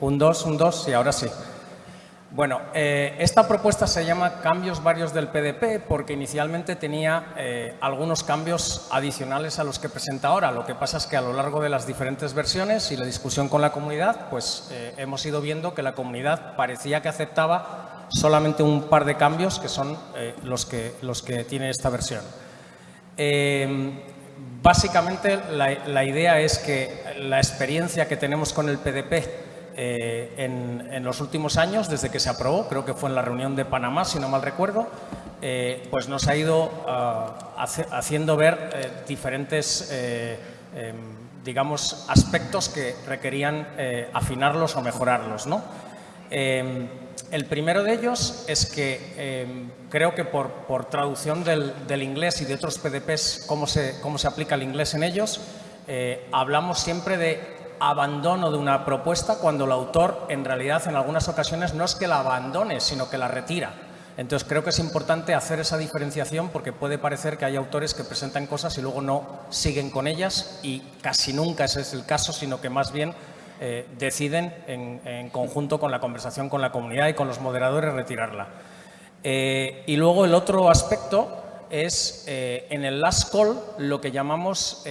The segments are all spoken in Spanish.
Un 2, un 2, sí, ahora sí. Bueno, eh, esta propuesta se llama Cambios varios del PDP porque inicialmente tenía eh, algunos cambios adicionales a los que presenta ahora. Lo que pasa es que a lo largo de las diferentes versiones y la discusión con la comunidad, pues eh, hemos ido viendo que la comunidad parecía que aceptaba solamente un par de cambios que son los, que, los que tiene esta versión. Básicamente la, idea es que la experiencia que tenemos con el PDP eh, en, los últimos años, desde que se aprobó, creo que fue en la reunión de Panamá, si no mal recuerdo, eh, pues nos ha ido ah, haciendo ver eh, diferentes, em, digamos, aspectos que requerían afinarlos o mejorarlos. ¿no? El primero de ellos es que em, creo que por, por traducción del, del, inglés y de otros PDPs, cómo se, cómo se aplica el inglés en ellos, hablamos siempre de abandono de una propuesta cuando el autor en realidad en algunas ocasiones no es que la abandone, sino que la retira. Entonces creo que es importante hacer esa diferenciación porque puede parecer que hay autores que presentan cosas y luego no siguen con ellas y casi nunca ese es el caso, sino que más bien eh, deciden en, conjunto con la conversación con la comunidad y con los moderadores retirarla. Eh, y luego el otro aspecto es eh, en el last call lo que llamamos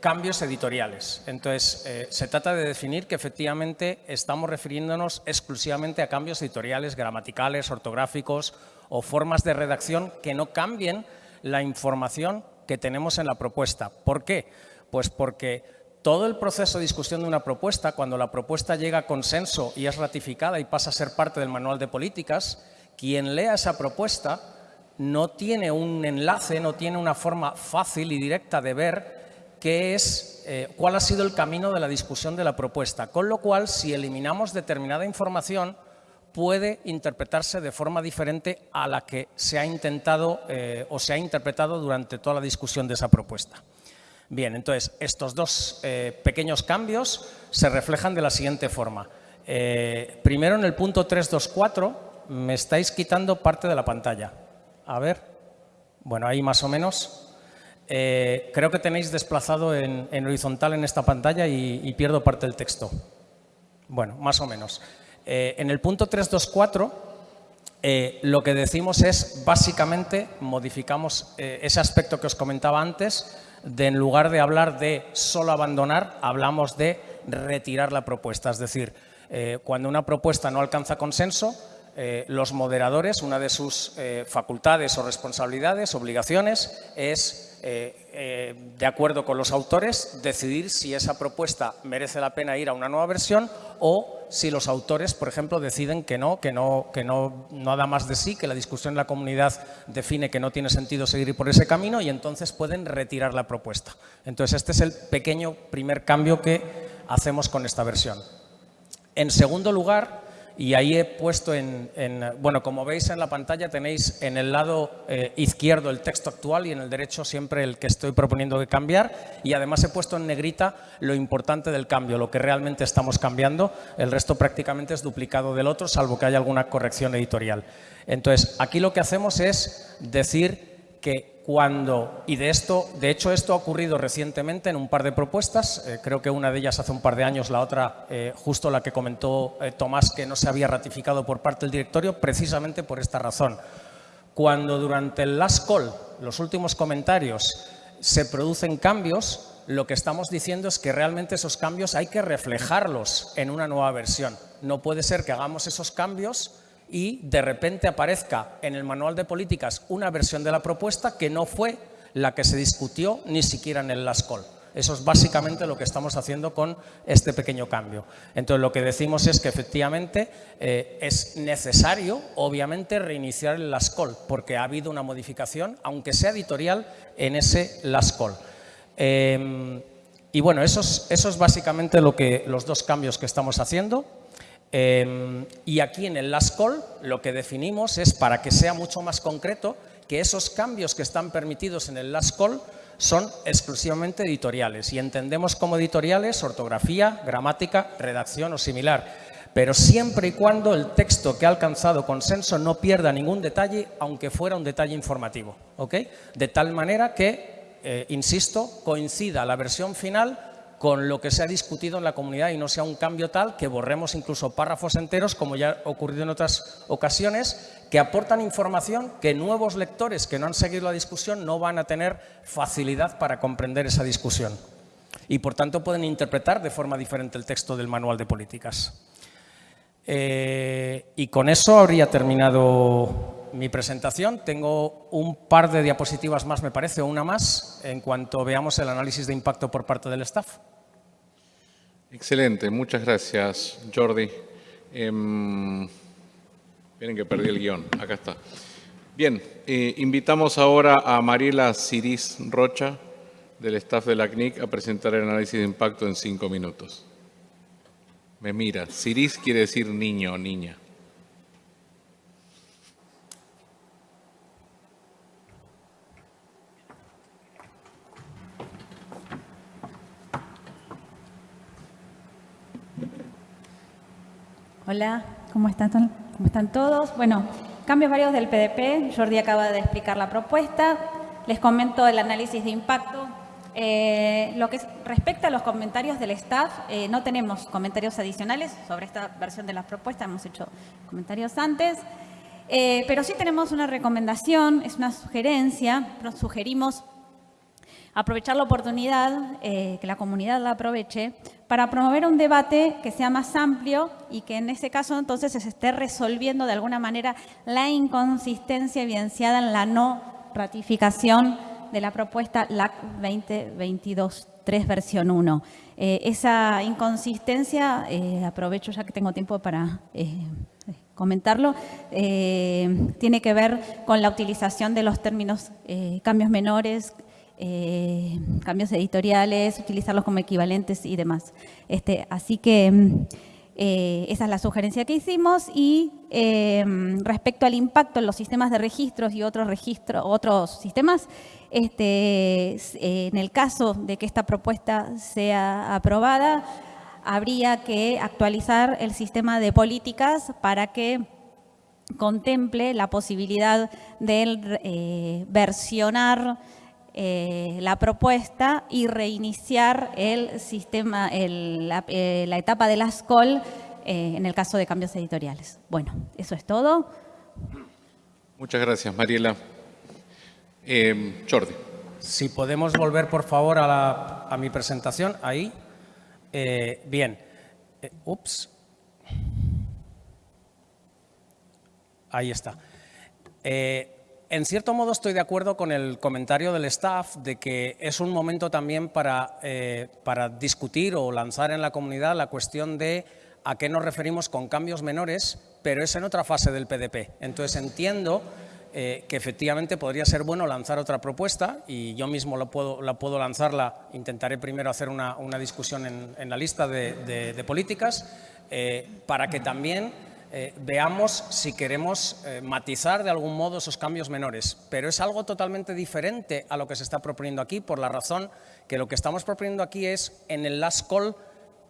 cambios editoriales. Entonces, se trata de definir que efectivamente estamos refiriéndonos exclusivamente a cambios editoriales, gramaticales, ortográficos o formas de redacción que no cambien la información que tenemos en la propuesta. ¿Por qué? Pues porque todo el proceso de discusión de una propuesta, cuando la propuesta llega a consenso y es ratificada y pasa a ser parte del manual de políticas, quien lea esa propuesta no tiene un enlace, no tiene una forma fácil y directa de ver qué es, eh, cuál ha sido el camino de la discusión de la propuesta. Con lo cual, si eliminamos determinada información, puede interpretarse de forma diferente a la que se ha intentado eh, o se ha interpretado durante toda la discusión de esa propuesta. Bien, entonces, estos dos eh, pequeños cambios se reflejan de la siguiente forma. primero, en el punto 324, me estáis quitando parte de la pantalla. A ver. Bueno, ahí más o menos. Eh, creo que tenéis desplazado en, horizontal en esta pantalla y, pierdo parte del texto. Bueno, más o menos. Eh, en el punto 324 eh, lo que decimos es, básicamente, modificamos ese aspecto que os comentaba antes, de en lugar de hablar de solo abandonar, hablamos de retirar la propuesta. Es decir, cuando una propuesta no alcanza consenso, eh, los moderadores, una de sus eh, facultades o responsabilidades, obligaciones, es, eh, de acuerdo con los autores, decidir si esa propuesta merece la pena ir a una nueva versión o si los autores, por ejemplo, deciden que no, que no, que no, no da más de sí, que la discusión en la comunidad define que no tiene sentido seguir por ese camino y entonces pueden retirar la propuesta. Entonces, este es el pequeño primer cambio que hacemos con esta versión. En segundo lugar, y ahí he puesto en, bueno, como veis en la pantalla tenéis en el lado eh, izquierdo el texto actual y en el derecho siempre el que estoy proponiendo de cambiar y además he puesto en negrita lo importante del cambio, lo que realmente estamos cambiando, el resto prácticamente es duplicado del otro, salvo que haya alguna corrección editorial. Entonces, aquí lo que hacemos es decir que cuando, y de esto, de hecho esto ha ocurrido recientemente en un par de propuestas, eh, creo que una de ellas hace un par de años, la otra eh, justo la que comentó eh, Tomás que no se había ratificado por parte del directorio, precisamente por esta razón. Cuando durante el last call, los últimos comentarios, se producen cambios, lo que estamos diciendo es que realmente esos cambios hay que reflejarlos en una nueva versión. No puede ser que hagamos esos cambios y de repente aparezca en el manual de políticas una versión de la propuesta que no fue la que se discutió ni siquiera en el last call. Eso es básicamente lo que estamos haciendo con este pequeño cambio. Entonces, lo que decimos es que efectivamente eh, es necesario, obviamente, reiniciar el last call, porque ha habido una modificación, aunque sea editorial, en ese last call. Em, y bueno, eso es, eso es básicamente lo que, los dos cambios que estamos haciendo. Em, y aquí en el last call lo que definimos es, para que sea mucho más concreto, que esos cambios que están permitidos en el last call son exclusivamente editoriales y entendemos como editoriales ortografía, gramática, redacción o similar, pero siempre y cuando el texto que ha alcanzado consenso no pierda ningún detalle, aunque fuera un detalle informativo. De tal manera que, eh, insisto, coincida la versión final con lo que se ha discutido en la comunidad y no sea un cambio tal que borremos incluso párrafos enteros, como ya ha ocurrido en otras ocasiones, que aportan información que nuevos lectores que no han seguido la discusión no van a tener facilidad para comprender esa discusión. Y, por tanto, pueden interpretar de forma diferente el texto del manual de políticas. Eh, y con eso habría terminado mi presentación. Tengo un par de diapositivas más, me parece, o una más, en cuanto veamos el análisis de impacto por parte del staff. Excelente, muchas gracias, Jordi. Eh, que perdí el guion, acá está. Bien, eh, invitamos ahora a Mariela Ciris Rocha, del staff de la CNIC, a presentar el análisis de impacto en cinco minutos. Me mira, Ciris quiere decir niño o niña. Hola, ¿cómo están, ¿cómo están todos? Bueno, cambios varios del PDP. Jordi acaba de explicar la propuesta. Les comento el análisis de impacto. Eh, lo que respecta a los comentarios del staff, eh, no tenemos comentarios adicionales sobre esta versión de la propuesta, hemos hecho comentarios antes, eh, pero sí tenemos una recomendación, es una sugerencia, nos sugerimos aprovechar la oportunidad, que la comunidad la aproveche, para promover un debate que sea más amplio y que en ese caso entonces se esté resolviendo de alguna manera la inconsistencia evidenciada en la no ratificación de la propuesta LAC 2022-3 versión 1. Eh, esa inconsistencia, eh, aprovecho ya que tengo tiempo para eh, comentarlo, tiene que ver con la utilización de los términos cambios menores, cambios editoriales, utilizarlos como equivalentes y demás. Este, así que mm, esa es la sugerencia que hicimos y respecto al impacto en los sistemas de registros y otros registros, otros sistemas, este, en el caso de que esta propuesta sea aprobada, habría que actualizar el sistema de políticas para que contemple la posibilidad de eh, versionar eh, la propuesta y reiniciar el sistema, la, eh, la, etapa de la SCOL en el caso de cambios editoriales. Bueno, eso es todo. Muchas gracias, Mariela. Eh, Jordi. Si podemos volver, por favor, a, mi presentación. Ahí. Eh, bien. Eh, ups. Ahí está. En cierto modo estoy de acuerdo con el comentario del staff de que es un momento también para, para discutir o lanzar en la comunidad la cuestión de a qué nos referimos con cambios menores, pero es en otra fase del PDP. Entonces entiendo eh, que efectivamente podría ser bueno lanzar otra propuesta y yo mismo la puedo, la puedo lanzarla, intentaré primero hacer una, discusión en, la lista de, políticas eh, para que también eh, veamos si queremos matizar de algún modo esos cambios menores. Pero es algo totalmente diferente a lo que se está proponiendo aquí por la razón que lo que estamos proponiendo aquí es en el last call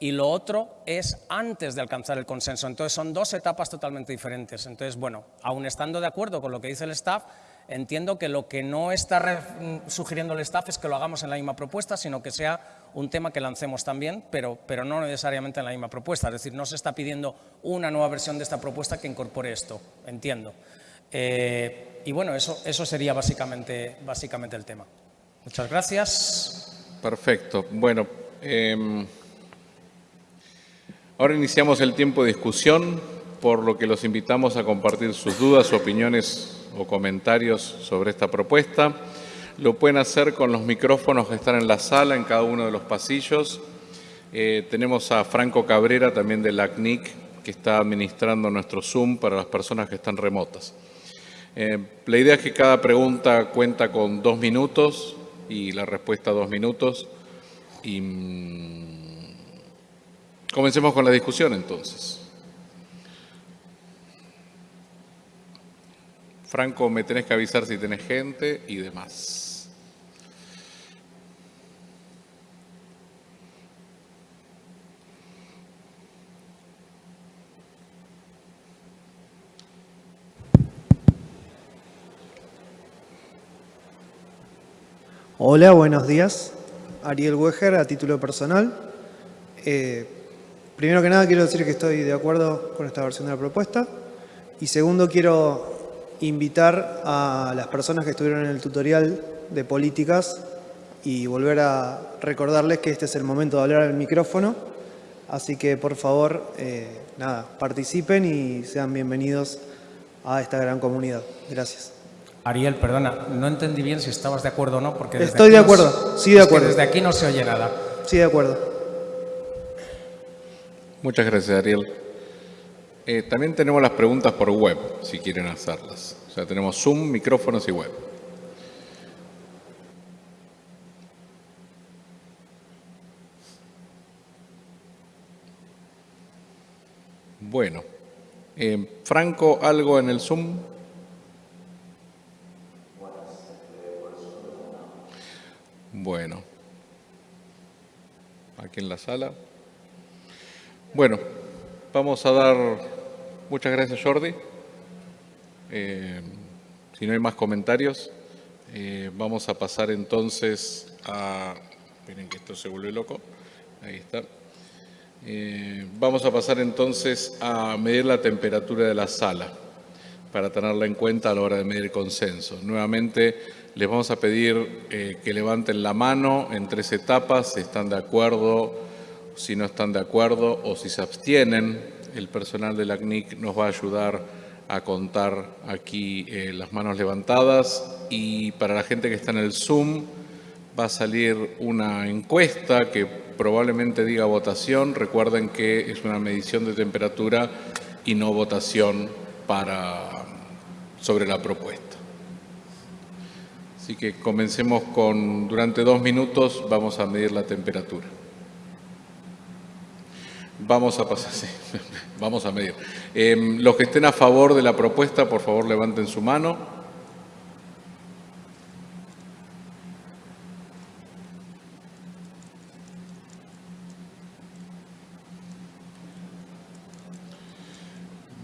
y lo otro es antes de alcanzar el consenso. Entonces, son dos etapas totalmente diferentes. Entonces, bueno, aún estando de acuerdo con lo que dice el staff, entiendo que lo que no está sugiriendo el staff es que lo hagamos en la misma propuesta, sino que sea un tema que lancemos también, pero, pero no necesariamente en la misma propuesta. Es decir, no se está pidiendo una nueva versión de esta propuesta que incorpore esto, entiendo. Eh, y bueno, eso, eso sería básicamente, básicamente el tema. Muchas gracias. Perfecto. Bueno, em, Ahora iniciamos el tiempo de discusión, por lo que los invitamos a compartir sus dudas, opiniones o comentarios sobre esta propuesta. Lo pueden hacer con los micrófonos que están en la sala, en cada uno de los pasillos. Eh, tenemos a Franco Cabrera, también de la CNIC, que está administrando nuestro Zoom para las personas que están remotas. Eh, la idea es que cada pregunta cuenta con dos minutos y la respuesta dos minutos. Y mm, Comencemos con la discusión entonces. Franco, me tenés que avisar si tenés gente y demás. Hola, buenos días. Ariel Weger a título personal. Eh, primero que nada quiero decir que estoy de acuerdo con esta versión de la propuesta. Y segundo quiero invitar a las personas que estuvieron en el tutorial de políticas y volver a recordarles que este es el momento de hablar al micrófono. Así que por favor, eh, nada, participen y sean bienvenidos a esta gran comunidad. Gracias. Ariel, perdona, no entendí bien si estabas de acuerdo o no, porque desde Estoy de acuerdo, se- sí, de es que acuerdo. desde aquí no se oye nada. Sí, de acuerdo. Muchas gracias, Ariel. Eh, también tenemos las preguntas por web, si quieren hacerlas. O sea, tenemos Zoom, micrófonos y web. Bueno. Eh, Franco, ¿algo en el Zoom? Bueno. Aquí en la sala. Bueno, vamos a dar... Muchas gracias, Jordi. Eh, si no hay más comentarios, eh, vamos a pasar entonces a... Miren que esto se vuelve loco. Ahí está. Eh, vamos a pasar entonces a medir la temperatura de la sala para tenerla en cuenta a la hora de medir consenso. Nuevamente les vamos a pedir que levanten la mano en tres etapas, si están de acuerdo, si no están de acuerdo o si se abstienen. El personal de la CNIC nos va a ayudar a contar aquí eh, las manos levantadas y para la gente que está en el Zoom va a salir una encuesta que probablemente diga votación. Recuerden que es una medición de temperatura y no votación para, sobre la propuesta. Así que comencemos con, durante dos minutos vamos a medir la temperatura. Vamos a pasar, sí, vamos a medir. Eh, los que estén a favor de la propuesta, por favor levanten su mano.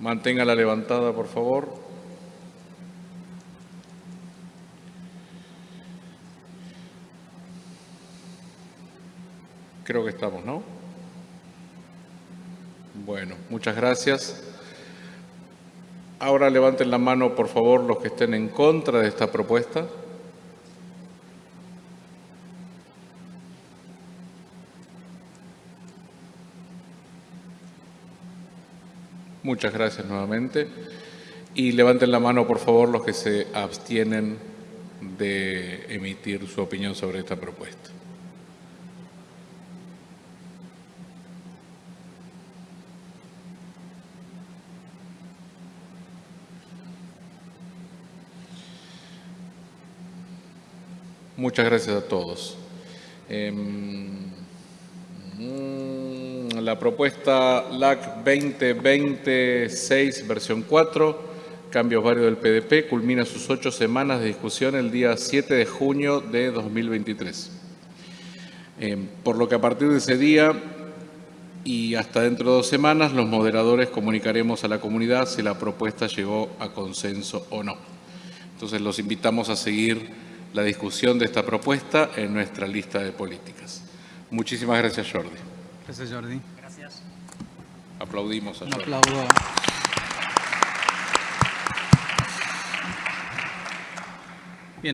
Manténgala levantada, por favor. Creo que estamos, ¿no? Muchas gracias. Ahora levanten la mano, por favor, los que estén en contra de esta propuesta. Muchas gracias nuevamente. Y levanten la mano, por favor, los que se abstienen de emitir su opinión sobre esta propuesta. Muchas gracias a todos. Mm, la propuesta LAC 2026, versión 4, cambios varios del PDP, culmina sus ocho semanas de discusión el día 7 de junio de 2023. Em, por lo que a partir de ese día y hasta dentro de dos semanas, los moderadores comunicaremos a la comunidad si la propuesta llegó a consenso o no. Entonces los invitamos a seguir la discusión de esta propuesta en nuestra lista de políticas. Muchísimas gracias, Jordi. Gracias, Jordi. Gracias. Aplaudimos a Un Jordi. aplauso.